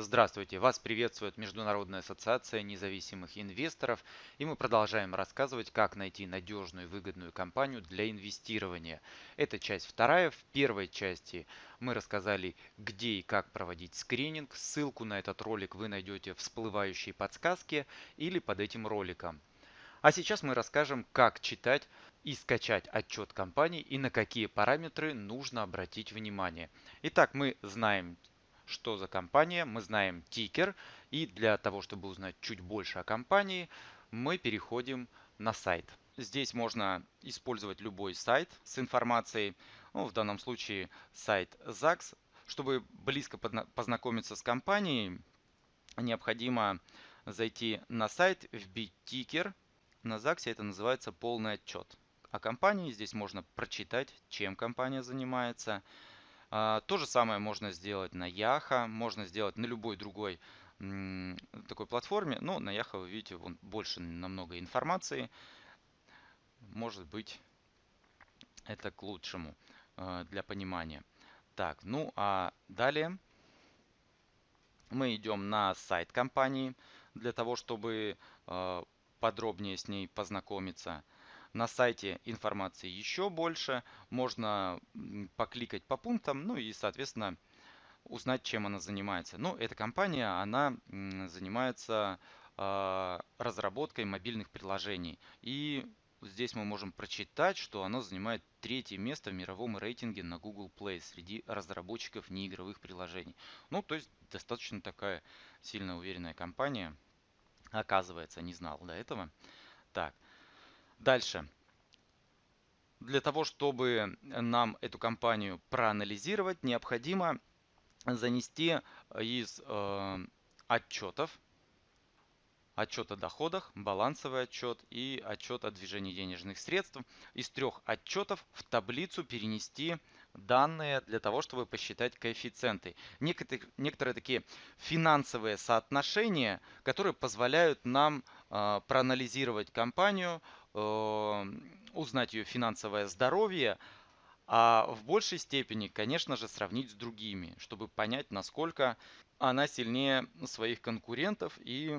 Здравствуйте! Вас приветствует Международная ассоциация независимых инвесторов и мы продолжаем рассказывать, как найти надежную и выгодную компанию для инвестирования. Это часть вторая. В первой части мы рассказали, где и как проводить скрининг. Ссылку на этот ролик вы найдете в всплывающей подсказке или под этим роликом. А сейчас мы расскажем, как читать и скачать отчет компании и на какие параметры нужно обратить внимание. Итак, мы знаем что за компания, мы знаем тикер. И для того, чтобы узнать чуть больше о компании, мы переходим на сайт. Здесь можно использовать любой сайт с информацией, ну, в данном случае сайт ЗАГС. Чтобы близко познакомиться с компанией, необходимо зайти на сайт, вбить тикер. На ЗАГСе это называется полный отчет. О компании здесь можно прочитать, чем компания занимается, то же самое можно сделать на Яха, можно сделать на любой другой такой платформе. Но на Яха вы видите, вон больше намного информации. Может быть, это к лучшему а, для понимания. Так, ну а далее мы идем на сайт компании для того, чтобы а, подробнее с ней познакомиться. На сайте информации еще больше. Можно покликать по пунктам, ну и, соответственно, узнать, чем она занимается. Ну, эта компания, она занимается э, разработкой мобильных приложений. И здесь мы можем прочитать, что она занимает третье место в мировом рейтинге на Google Play среди разработчиков неигровых приложений. Ну, то есть достаточно такая сильно уверенная компания. Оказывается, не знал до этого. Так, Дальше. Для того, чтобы нам эту компанию проанализировать, необходимо занести из э, отчетов, отчет о доходах, балансовый отчет и отчет о движении денежных средств, из трех отчетов в таблицу перенести данные для того, чтобы посчитать коэффициенты. Некоторые, некоторые такие финансовые соотношения, которые позволяют нам э, проанализировать компанию, Э, узнать ее финансовое здоровье, а в большей степени, конечно же, сравнить с другими, чтобы понять, насколько она сильнее своих конкурентов и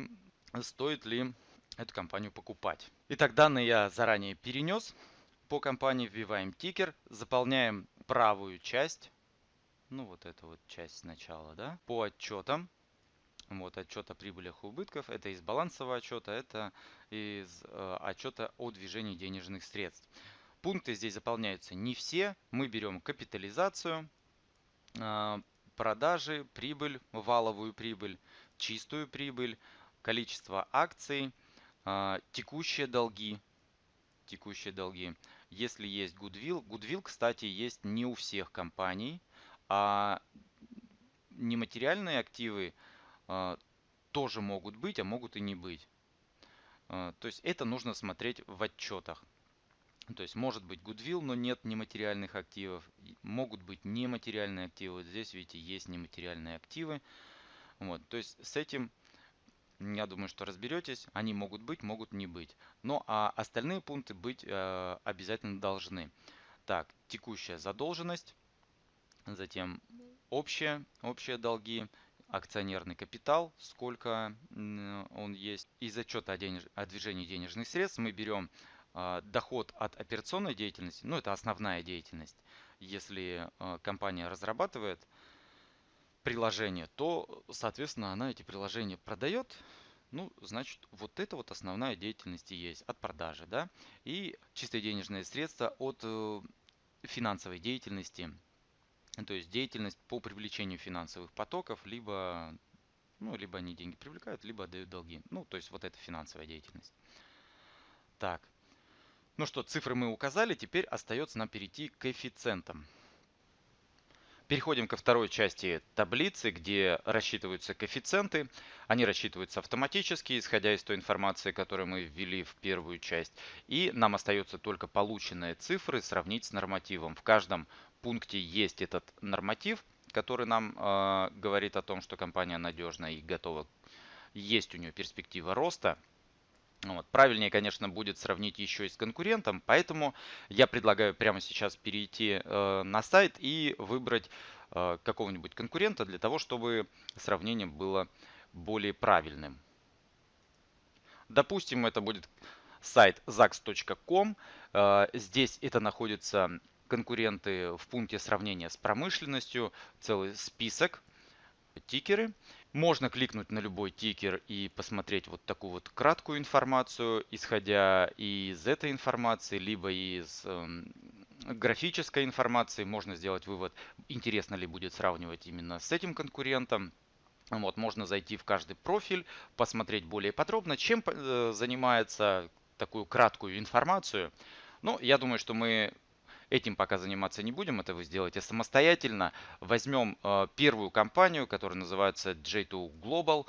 стоит ли эту компанию покупать. Итак, данные я заранее перенес. По компании вбиваем тикер, заполняем правую часть, ну вот эту вот часть сначала, да, по отчетам. Вот, отчет о прибылях и убытков. Это из балансового отчета, это из э, отчета о движении денежных средств. Пункты здесь заполняются не все. Мы берем капитализацию, э, продажи, прибыль, валовую прибыль, чистую прибыль, количество акций, э, текущие долги, текущие долги. Если есть Goodwill, Goodwill, кстати, есть не у всех компаний, а нематериальные активы – тоже могут быть, а могут и не быть. А, то есть это нужно смотреть в отчетах. То есть может быть Goodwill, но нет нематериальных активов. Могут быть нематериальные активы. Здесь, видите, есть нематериальные активы. Вот, то есть с этим, я думаю, что разберетесь. Они могут быть, могут не быть. Но а остальные пункты быть э, обязательно должны. Так, текущая задолженность. Затем общие, общие долги акционерный капитал, сколько он есть. Из отчета о, денеж... о движении денежных средств мы берем а, доход от операционной деятельности, ну это основная деятельность. Если а, компания разрабатывает приложение, то, соответственно, она эти приложения продает. Ну, значит, вот это вот основная деятельность и есть от продажи, да. И чистые денежные средства от э, финансовой деятельности то есть деятельность по привлечению финансовых потоков, либо, ну, либо они деньги привлекают, либо отдают долги. Ну, то есть вот это финансовая деятельность. Так. Ну что, цифры мы указали, теперь остается нам перейти к коэффициентам. Переходим ко второй части таблицы, где рассчитываются коэффициенты. Они рассчитываются автоматически, исходя из той информации, которую мы ввели в первую часть. И нам остается только полученные цифры сравнить с нормативом. В каждом пункте есть этот норматив, который нам э, говорит о том, что компания надежна и готова. Есть у нее перспектива роста. Вот. Правильнее, конечно, будет сравнить еще и с конкурентом, поэтому я предлагаю прямо сейчас перейти э, на сайт и выбрать э, какого-нибудь конкурента для того, чтобы сравнение было более правильным. Допустим, это будет сайт zax.com. Э, здесь это находится конкуренты в пункте сравнения с промышленностью, целый список, тикеры. Можно кликнуть на любой тикер и посмотреть вот такую вот краткую информацию, исходя из этой информации, либо из э, графической информации. Можно сделать вывод, интересно ли будет сравнивать именно с этим конкурентом. Вот, можно зайти в каждый профиль, посмотреть более подробно, чем э, занимается такую краткую информацию. Ну, я думаю, что мы Этим пока заниматься не будем, это вы сделаете самостоятельно. Возьмем э, первую компанию, которая называется J2 Global,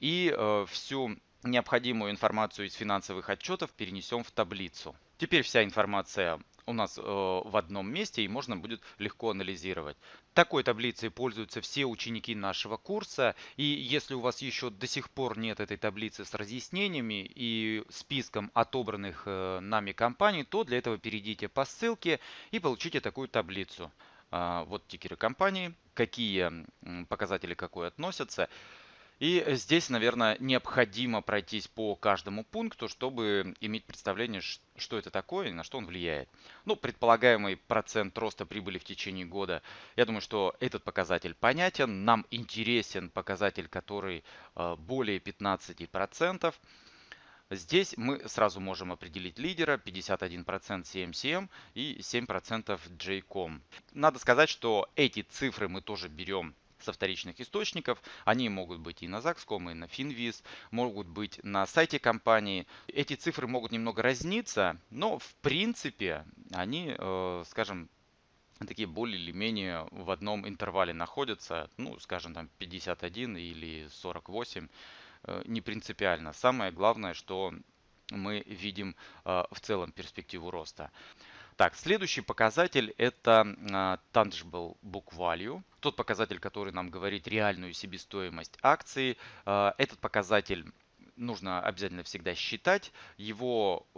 и э, всю необходимую информацию из финансовых отчетов перенесем в таблицу. Теперь вся информация у нас э, в одном месте и можно будет легко анализировать. Такой таблицей пользуются все ученики нашего курса. И если у вас еще до сих пор нет этой таблицы с разъяснениями и списком отобранных э, нами компаний, то для этого перейдите по ссылке и получите такую таблицу. Э, вот тикеры компании, какие показатели какой относятся. И здесь, наверное, необходимо пройтись по каждому пункту, чтобы иметь представление, что это такое и на что он влияет. Ну, предполагаемый процент роста прибыли в течение года, я думаю, что этот показатель понятен. Нам интересен показатель, который э, более 15%. Здесь мы сразу можем определить лидера 51% CMCM и 7% JCOM. Надо сказать, что эти цифры мы тоже берем со вторичных источников. Они могут быть и на Zaxcom, и на Finviz, могут быть на сайте компании. Эти цифры могут немного разниться, но в принципе они, э, скажем, такие более или менее в одном интервале находятся, ну, скажем, там 51 или 48, э, не принципиально. Самое главное, что мы видим э, в целом перспективу роста. Так, следующий показатель это uh, Tangible Book Value. Тот показатель, который нам говорит реальную себестоимость акции. Uh, этот показатель нужно обязательно всегда считать. Его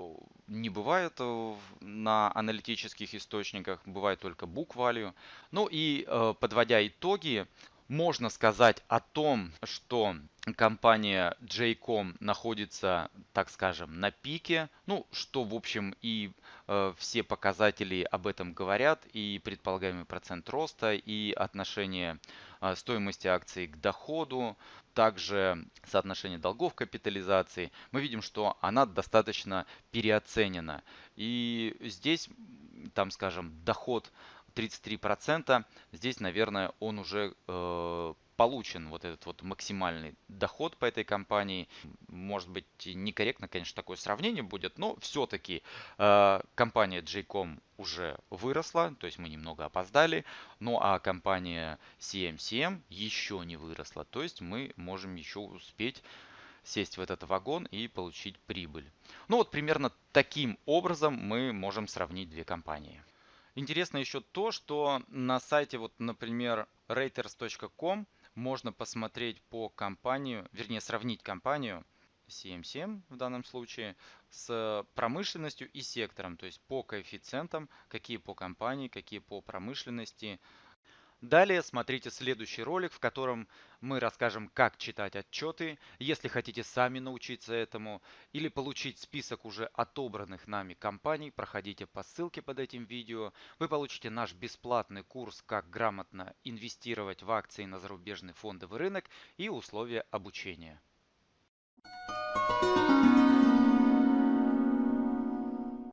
не бывает э, на аналитических источниках, бывает только book. Ну и э, подводя итоги, можно сказать о том, что компания JCOM находится, так скажем, на пике. Ну, что, в общем, и э, все показатели об этом говорят, и предполагаемый процент роста, и отношение э, стоимости акций к доходу, также соотношение долгов капитализации. Мы видим, что она достаточно переоценена. И здесь, там, скажем, доход 33%. Здесь, наверное, он уже э, получен, вот этот вот максимальный доход по этой компании. Может быть, некорректно, конечно, такое сравнение будет, но все-таки э, компания JCOM уже выросла, то есть мы немного опоздали, ну а компания CMCM еще не выросла, то есть мы можем еще успеть сесть в этот вагон и получить прибыль. Ну вот примерно таким образом мы можем сравнить две компании. Интересно еще то, что на сайте, вот, например, raters.com можно посмотреть по компанию, вернее сравнить компанию CM7 в данном случае с промышленностью и сектором, то есть по коэффициентам, какие по компании, какие по промышленности, Далее смотрите следующий ролик, в котором мы расскажем, как читать отчеты, если хотите сами научиться этому, или получить список уже отобранных нами компаний, проходите по ссылке под этим видео. Вы получите наш бесплатный курс «Как грамотно инвестировать в акции на зарубежный фондовый рынок» и условия обучения. Thank you